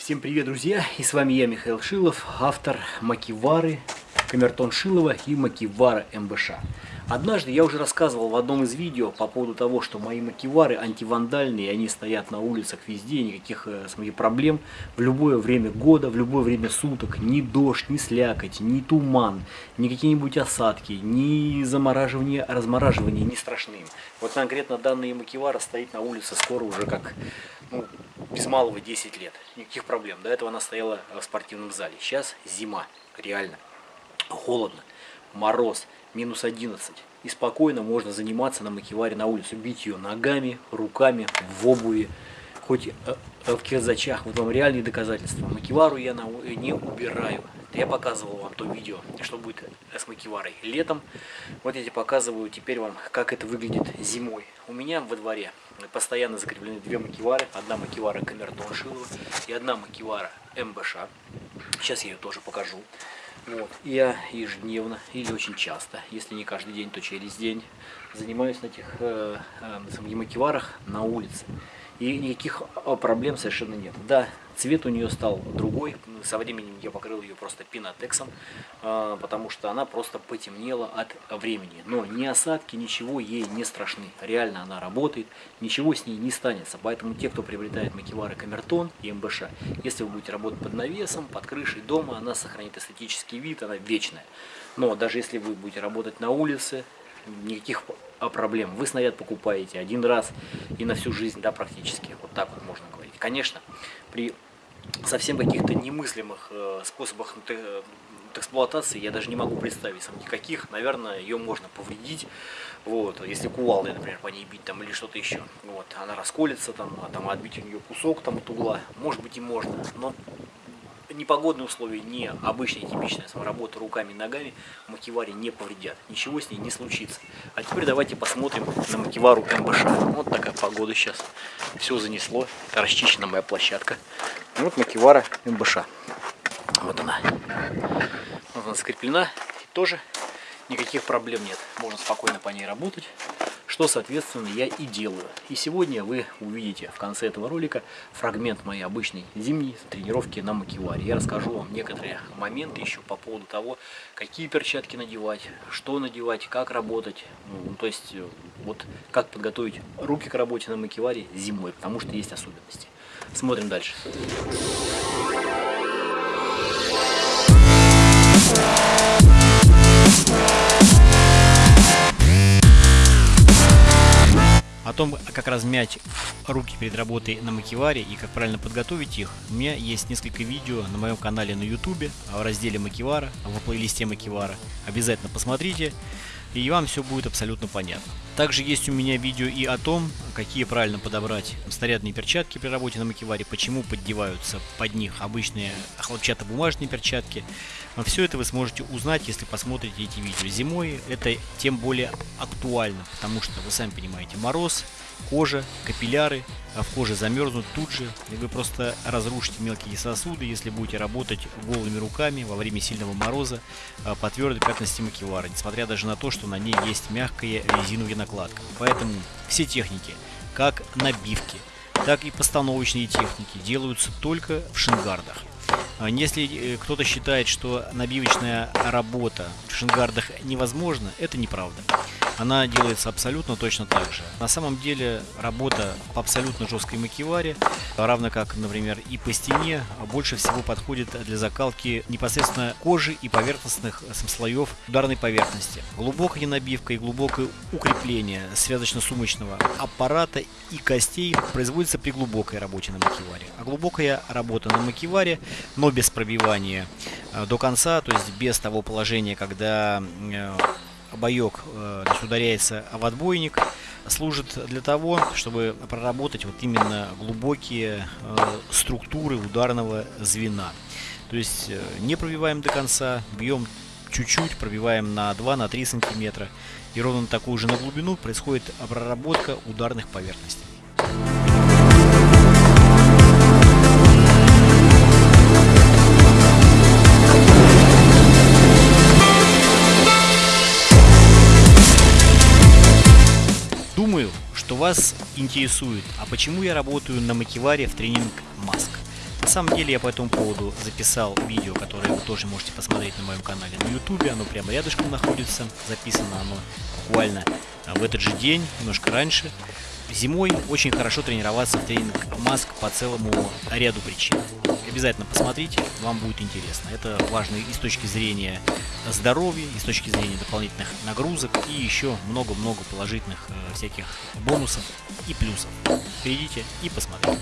Всем привет, друзья! И с вами я, Михаил Шилов, автор Макивары, Камертон Шилова и Макивара МБШ. Однажды я уже рассказывал в одном из видео по поводу того, что мои макивары антивандальные, они стоят на улицах везде, никаких э, смотри, проблем в любое время года, в любое время суток, ни дождь, ни слякоть, ни туман, ни какие-нибудь осадки, ни замораживание, размораживание не страшны. Вот конкретно данные макивара стоит на улице скоро уже как ну, без малого 10 лет. Никаких проблем. До этого она стояла в спортивном зале. Сейчас зима, реально. Холодно, мороз минус 11. И спокойно можно заниматься на макеваре на улицу, бить ее ногами, руками, в обуви, хоть э, в кирзачах. Вот вам реальные доказательства. Макевару я не убираю. Я показывал вам то видео, что будет с макеварой летом. Вот я тебе показываю теперь вам, как это выглядит зимой. У меня во дворе постоянно закреплены две макевары. Одна макевара Камертон Шилова и одна макевара МБШ. Сейчас я ее тоже покажу. Вот. Я ежедневно или очень часто, если не каждый день, то через день, занимаюсь на этих э, э, макеварах на улице. И никаких а, проблем совершенно нет. Да, цвет у нее стал другой. Со временем я покрыл ее просто пинотексом, а, потому что она просто потемнела от времени. Но ни осадки, ничего ей не страшны. Реально она работает, ничего с ней не станется. Поэтому те, кто приобретает макевары Камертон и МБШ, если вы будете работать под навесом, под крышей дома, она сохранит эстетический вид, она вечная. Но даже если вы будете работать на улице, никаких проблем. Вы снаряд покупаете один раз и на всю жизнь, да, практически. Вот так вот можно говорить. Конечно, при совсем каких-то немыслимых э, способах э, эксплуатации я даже не могу представить сам никаких. Наверное, ее можно повредить. Вот, если кувалдой, например, по ней бить там или что-то еще. Вот, она расколется, там, а там отбить у нее кусок там от угла. Может быть и можно. Но непогодные условия, не обычная типичная работа руками ногами макеваре не повредят. Ничего с ней не случится. А теперь давайте посмотрим на макевару МБШ. Вот такая погода сейчас. Все занесло. Это расчищена моя площадка. Вот макевара МБШ. Вот она. Вот она скреплена. И тоже никаких проблем нет. Можно спокойно по ней работать что, соответственно, я и делаю. И сегодня вы увидите в конце этого ролика фрагмент моей обычной зимней тренировки на макеваре. Я расскажу вам некоторые моменты еще по поводу того, какие перчатки надевать, что надевать, как работать. Ну, то есть, э, вот как подготовить руки к работе на макеваре зимой, потому что есть особенности. Смотрим дальше. О том, как размять руки перед работой на макеваре и как правильно подготовить их, у меня есть несколько видео на моем канале на ютубе в разделе макевара, в плейлисте макевара. Обязательно посмотрите и вам все будет абсолютно понятно. Также есть у меня видео и о том, какие правильно подобрать снарядные перчатки при работе на макеваре, почему поддеваются под них обычные хлопчатобумажные перчатки. Все это вы сможете узнать, если посмотрите эти видео. Зимой это тем более актуально, потому что вы сами понимаете, мороз, кожа, капилляры, а в коже замерзнут тут же, и вы просто разрушите мелкие сосуды, если будете работать голыми руками во время сильного мороза а, по твердой поверхности макевара, несмотря даже на то, что на ней есть мягкая резиновая накладка. Поэтому все техники, как набивки, так и постановочные техники делаются только в шингардах. А, если э, кто-то считает, что набивочная работа в шингардах невозможна, это неправда она делается абсолютно точно так же. На самом деле работа по абсолютно жесткой макеваре, равно как, например, и по стене, больше всего подходит для закалки непосредственно кожи и поверхностных слоев ударной поверхности. Глубокая набивка и глубокое укрепление связочно-сумочного аппарата и костей производится при глубокой работе на макеваре. А глубокая работа на макеваре, но без пробивания э, до конца, то есть без того положения, когда э, боек э, ударяется в отбойник, служит для того, чтобы проработать вот именно глубокие э, структуры ударного звена. То есть э, не пробиваем до конца, бьем чуть-чуть, пробиваем на 2-3 сантиметра. И ровно такую же на глубину происходит проработка ударных поверхностей. Вас интересует, а почему я работаю на макеваре в тренинг маск? На самом деле я по этому поводу записал видео, которое вы тоже можете посмотреть на моем канале на ютубе. Оно прямо рядышком находится. Записано оно буквально а, в этот же день, немножко раньше. Зимой очень хорошо тренироваться в тренинг маск по целому ряду причин. Обязательно посмотрите, вам будет интересно. Это важно и с точки зрения здоровья, и с точки зрения дополнительных нагрузок, и еще много-много положительных э, всяких бонусов и плюсов. Перейдите и посмотрите.